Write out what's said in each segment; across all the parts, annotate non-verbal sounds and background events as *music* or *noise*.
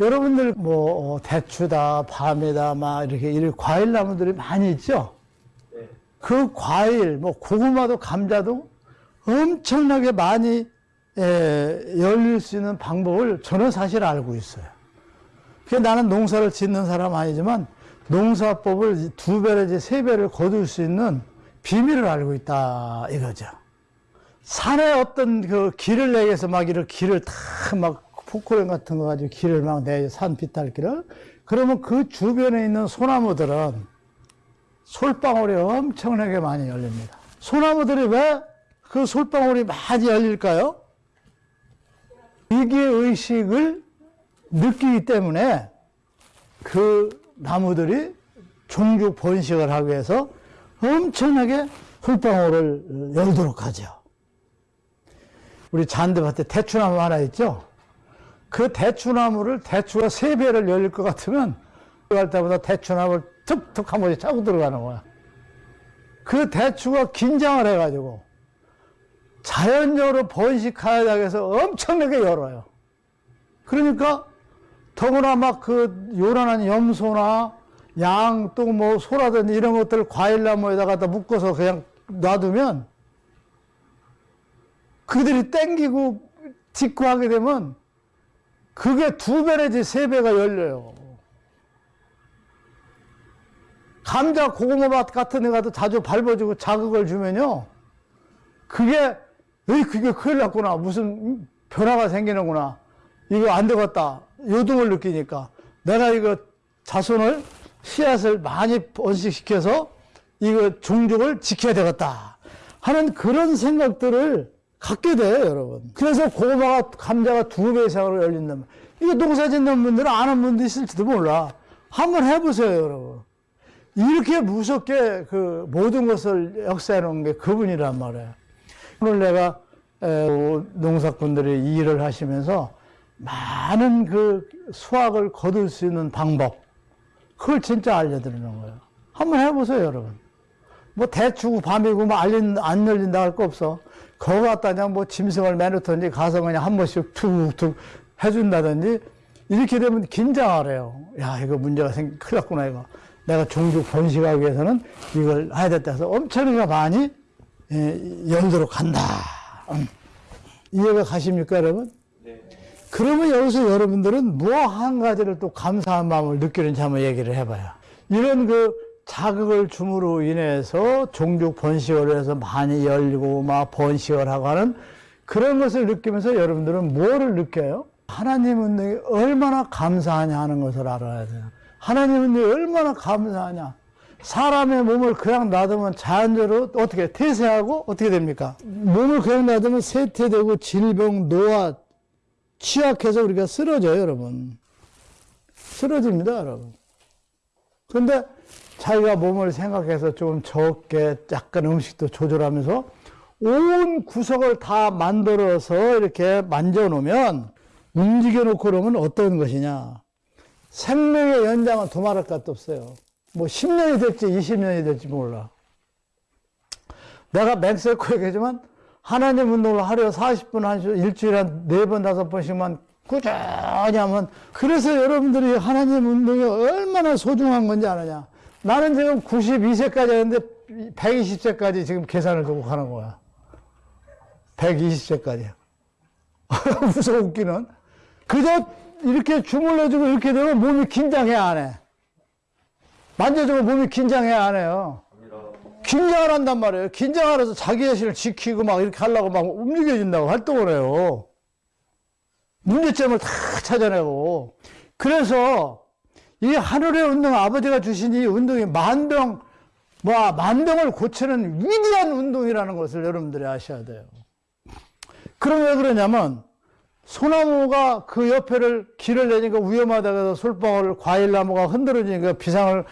여러분들 뭐 어, 대추다, 밤이다, 막 이렇게 이런 과일 나무들이 많이 있죠. 네. 그 과일, 뭐 고구마도 감자도 엄청나게 많이 에, 열릴 수 있는 방법을 저는 사실 알고 있어요. 그 나는 농사를 짓는 사람 아니지만 농사법을 두 배내지 세 배를 거둘 수 있는 비밀을 알고 있다 이거죠. 산에 어떤 그 길을 내게서 막 이렇게 길을 다 막 포크레인 같은 거 가지고 길을 막 내, 산 비탈길을. 그러면 그 주변에 있는 소나무들은 솔방울이 엄청나게 많이 열립니다. 소나무들이 왜 그 솔방울이 많이 열릴까요? 위기의식을 느끼기 때문에 그 나무들이 종죽 번식을 하기 위해서 엄청나게 솔방울을 열도록 하죠. 우리 잔디밭에 대추나무 하나 있죠? 그 대추나무를 대추가 세 배를 열릴 것 같으면 갈 때마다 대추나무를 툭툭 한 번씩 차고 들어가는 거야. 그 대추가 긴장을 해가지고 자연적으로 번식하기 위해서 엄청나게 열어요. 그러니까 더구나 막 그 요란한 염소나 양 또 뭐 소라든지 이런 것들 과일나무에다가 묶어서 그냥 놔두면 그들이 땡기고 딛고 하게 되면 그게 두 배 내지 세 배가 열려요. 감자 고구마밭 같은 데 가도 자주 밟아주고 자극을 주면요. 그게, 에이, 그게 큰일 났구나. 무슨 변화가 생기는구나. 이거 안 되겠다. 요동을 느끼니까. 내가 이거 자손을, 씨앗을 많이 번식시켜서 이거 종족을 지켜야 되겠다. 하는 그런 생각들을 갖게 돼요, 여러분. 그래서 고구마가, 감자가 두 배 이상으로 열린다면. 이거 농사 짓는 분들은 아는 분도 있을지도 몰라. 한번 해보세요, 여러분. 이렇게 무섭게 그 모든 것을 역사해 놓은 게 그분이란 말이에요. 오늘 내가 농사꾼들이 일을 하시면서 많은 그 수확을 거둘 수 있는 방법, 그걸 진짜 알려드리는 거예요. 한번 해보세요, 여러분. 뭐 대추고 밤이고 뭐 알린, 안 열린다 할 거 없어. 거기 갖다 그냥 뭐 짐승을 매놓든지 가서 그냥 한 번씩 툭툭 해준다든지 이렇게 되면 긴장을 해요. 야, 이거 문제가 생, 큰일 났구나, 이거. 내가 종족 번식하기 위해서는 이걸 해야 됐다 해서 엄청나게 많이 예, 열도록 한다. 음. 이해가 가십니까, 여러분? 네. 그러면 여기서 여러분들은 뭐 한 가지를 또 감사한 마음을 느끼는지 한번 얘기를 해봐요. 이런 그 자극을 줌으로 인해서 종족 번식을 해서 많이 열리고 막 번식을 하고 하는 그런 것을 느끼면서 여러분들은 뭐를 느껴요? 하나님은 얼마나 감사하냐 하는 것을 알아야 돼요. 하나님은 얼마나 감사하냐. 사람의 몸을 그냥 놔두면 자연적으로 어떻게 태세하고 어떻게 됩니까? 몸을 그냥 놔두면 쇠퇴되고 질병, 노화, 취약해서 우리가 쓰러져요, 여러분. 쓰러집니다, 여러분. 그런데 자기가 몸을 생각해서 좀 적게 약간 음식도 조절하면서 온 구석을 다 만들어서 이렇게 만져 놓으면 움직여 놓고 그러면 어떤 것이냐. 생명의 연장은 두말할 것도 없어요. 뭐 10년이 될지 20년이 될지 몰라. 내가 멕시코 얘기하지만 하나님 운동을 하루에 40분, 한 시, 일주일에 한 4번, 5번씩만 꾸준히 하면 그래서 여러분들이 하나님 운동이 얼마나 소중한 건지 아느냐. 나는 지금 92세까지 했는데 120세까지 지금 계산을 두고 가는 거야. 120세까지. *laughs* 무서워 웃기는. 그저 이렇게 주물러주고 이렇게 되면 몸이 긴장해, 안 해? 만져주면 몸이 긴장해, 안 해요? 긴장을 한단 말이에요. 긴장을 해서 자기 자신을 지키고 막 이렇게 하려고 막 움직여진다고 활동을 해요. 문제점을 다 찾아내고. 그래서 이 하늘의 운동, 아버지가 주신 이 운동이 만병, 뭐, 만병을 고치는 위대한 운동이라는 것을 여러분들이 아셔야 돼요. 그럼 왜 그러냐면, 소나무가 그 옆에를 길을 내니까 위험하다고 해서 솔방울 과일나무가 흔들어지니까 비상을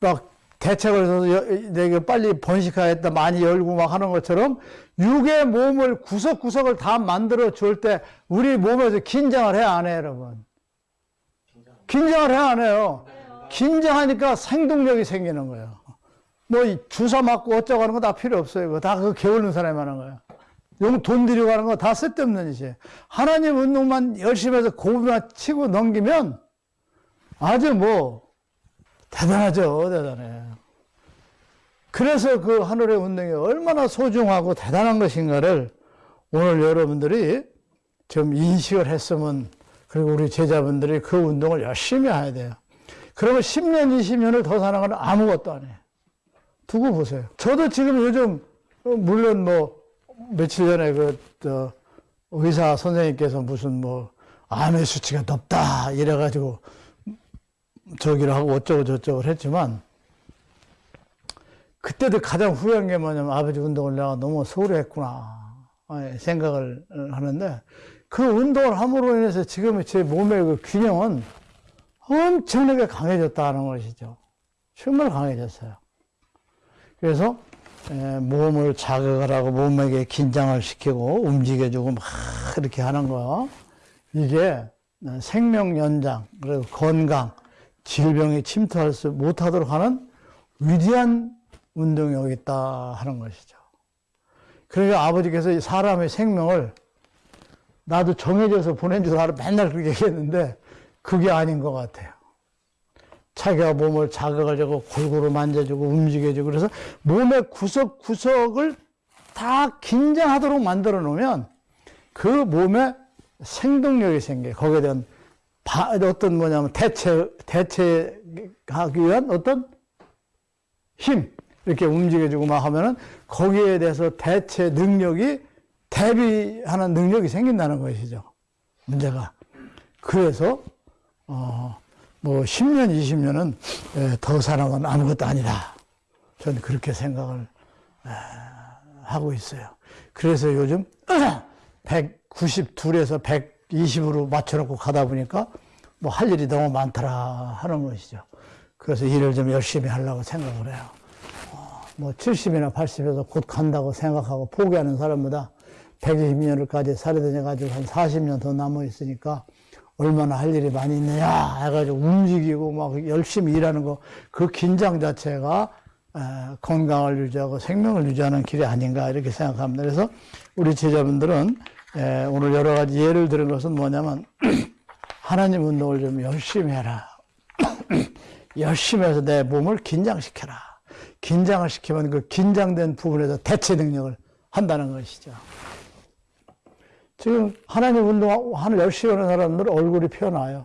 막 대책을 해서 내가 빨리 번식하겠다 많이 열고 막 하는 것처럼 육의 몸을 구석구석을 다 만들어 줄 때 우리 몸에서 긴장을 해야 안 해요 여러분 긴장을 해야 안 해요 긴장하니까 생동력이 생기는 거예요 뭐 주사 맞고 어쩌고 하는 거 다 필요 없어요 다그 게으른 사람이 하는 거예요 용돈 들이고 하는 거 다 쓸데없는 짓이에요. 하나님 운동만 열심히 해서 고비만 치고 넘기면 아주 뭐 대단하죠. 대단해. 그래서 그 하늘의 운동이 얼마나 소중하고 대단한 것인가를 오늘 여러분들이 좀 인식을 했으면 그리고 우리 제자분들이 그 운동을 열심히 해야 돼요. 그러면 10년, 20년을 더 사는 건 아무것도 안 해요. 두고 보세요. 저도 지금 요즘, 어, 물론 뭐, 며칠 전에 그, 저, 의사 선생님께서 무슨 뭐, 암의 수치가 높다, 이래가지고, 저기를 하고 어쩌고 저쩌고 했지만, 그때도 가장 후회한 게 뭐냐면 아버지 운동을 내가 너무 소홀히 했구나, 예, 생각을 하는데, 그 운동을 함으로 인해서 지금 제 몸의 그 균형은 엄청나게 강해졌다는 것이죠. 정말 강해졌어요. 그래서 에, 몸을 자극을 하고 몸에게 긴장을 시키고 움직여주고 막 이렇게 하는 거 이게 생명 연장 그리고 건강 질병이 침투할 수 못하도록 하는 위대한 운동이 여기 있다 하는 것이죠. 그러니까 아버지께서 이 사람의 생명을 나도 정해져서 보낸 줄 알아 맨날 그렇게 얘기했는데 그게 아닌 것 같아요. 자기가 몸을 자극을 주고 골고루 만져주고 움직여주고 그래서 몸의 구석구석을 다 긴장하도록 만들어 놓으면 그 몸에 생동력이 생겨요. 거기에 대한 바, 어떤 뭐냐면 대체, 대체하기 위한 어떤 힘, 이렇게 움직여주고 막 하면은 거기에 대해서 대체 능력이 대비하는 능력이 생긴다는 것이죠. 문제가. 그래서, 어, 뭐 10년, 20년은 더 사는 건 아무것도 아니다. 저는 그렇게 생각을 하고 있어요. 그래서 요즘 *clears throat* 192에서 120으로 맞춰놓고 가다 보니까 뭐 할 일이 너무 많더라 하는 것이죠. 그래서 일을 좀 열심히 하려고 생각을 해요. 어, 뭐 70이나 80에서 곧 간다고 생각하고 포기하는 사람보다 120년을까지 살이 되어가지고 한 40년 더 남아 있으니까 얼마나 할 일이 많이 있느냐 해가지고 움직이고 막 열심히 일하는 거 그 긴장 자체가 건강을 유지하고 생명을 유지하는 길이 아닌가 이렇게 생각합니다. 그래서 우리 제자분들은 오늘 여러 가지 예를 들은 것은 뭐냐면 *clears throat* 하나님 운동을 좀 열심히 해라. *clears throat* 열심히 해서 내 몸을 긴장시켜라. 긴장을 시키면 그 긴장된 부분에서 대체 능력을 한다는 것이죠. 지금 하나님 운동하는 열심히 하는 사람들 얼굴이 피어나요.